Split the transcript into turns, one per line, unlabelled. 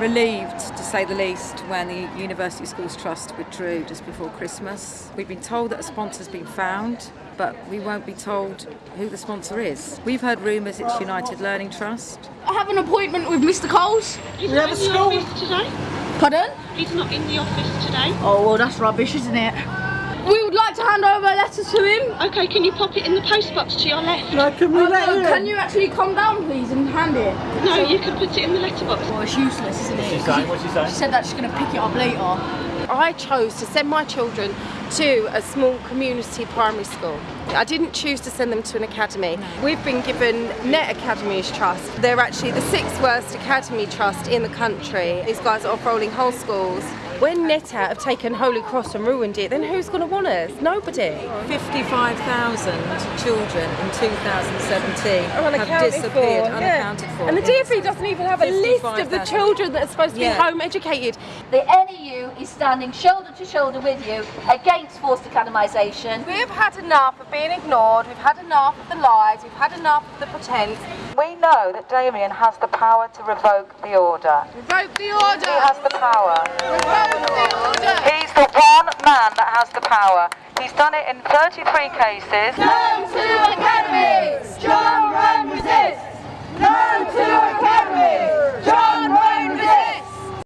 relieved, to say the least, when the University Schools Trust withdrew just before Christmas. We've been told that a sponsor's been found, but we won't be told who the sponsor is. We've heard rumours it's United Learning Trust.
I have an appointment with Mr. Coles.
He's not in the office today.
Pardon?
He's not in the office today.
Oh, well, that's rubbish, isn't it? We would like to hand over a letter to him.
Okay, can you pop it in the post box to your left?
No, can we
Oh,
let
no,
you
can you actually calm down, please, and hand it?
No, you can put it in the letterbox.
Well, it's useless, isn't it?
What's she saying? What's she saying?
She said that she's going to pick it up later.
I chose to send my children to a small community primary school. I didn't choose to send them to an academy. We've been given Net Academies Trust. They're actually the sixth worst academy trust in the country. These guys are off rolling whole schools. When NetAt have taken Holy Cross and ruined it, then who's going to want us? Nobody.
55,000 children in 2017 have
Unaccounted
disappeared,
for, yeah.
for.
And the. DfE doesn't even have a list of the
55,000.
children that are supposed to
Yeah.
be home educated.
The NEU is standing shoulder to shoulder with you against forced academisation.
We've had enough of being ignored, we've had enough of the lies, we've had enough of the pretense.
We know that Damian has the power to revoke the order.
Revoke the order!
He has the power.
Revoke
that has the power. He's done it in 33 cases.